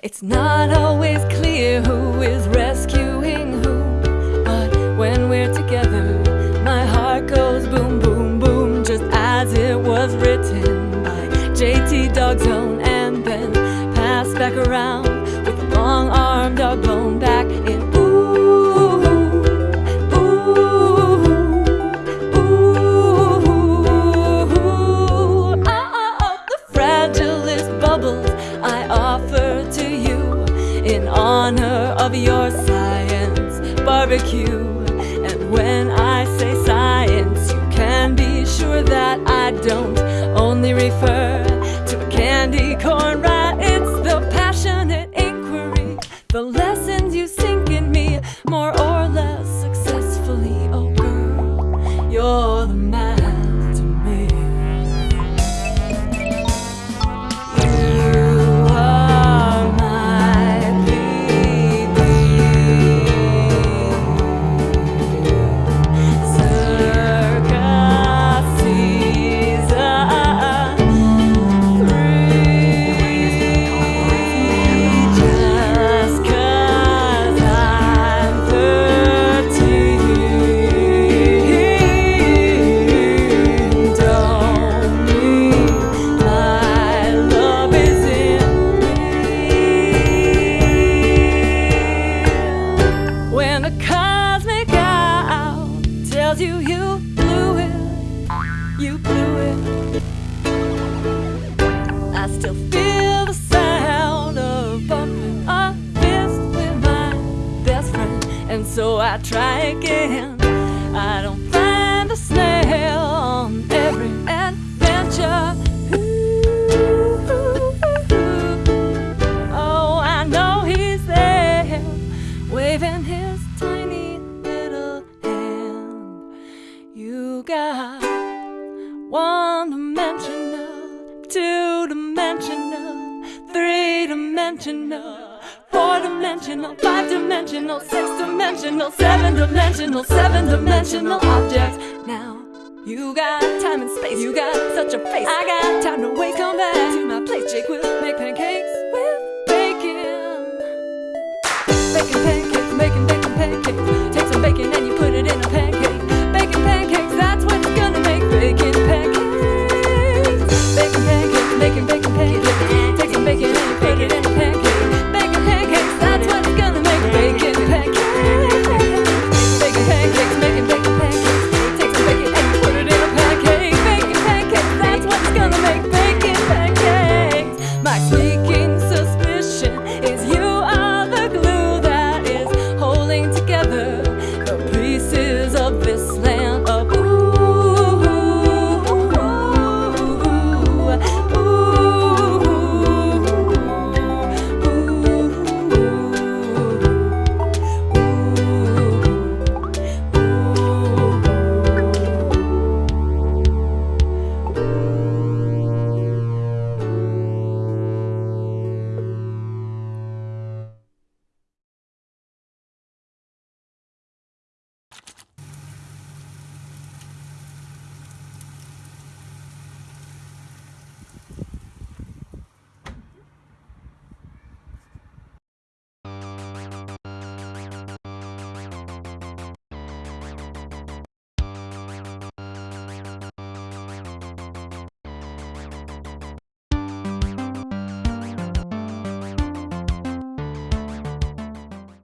It's not always clear who is rescuing who, but when we're together, my heart goes boom, boom, boom, just as it was written by JT Dogzone and then passed back around your science barbecue. And when I say science, you can be sure that I don't only refer to a candy corn tells you you blew it, you blew it. I still feel the sound of bumping a fist with my best friend, and so I try again. Got one dimensional, two dimensional, three dimensional, four dimensional, five dimensional, six dimensional, seven dimensional, seven dimensional objects. Now you got time and space, you got such a face. I got time to waste. Come back to my place, Jake will make pancakes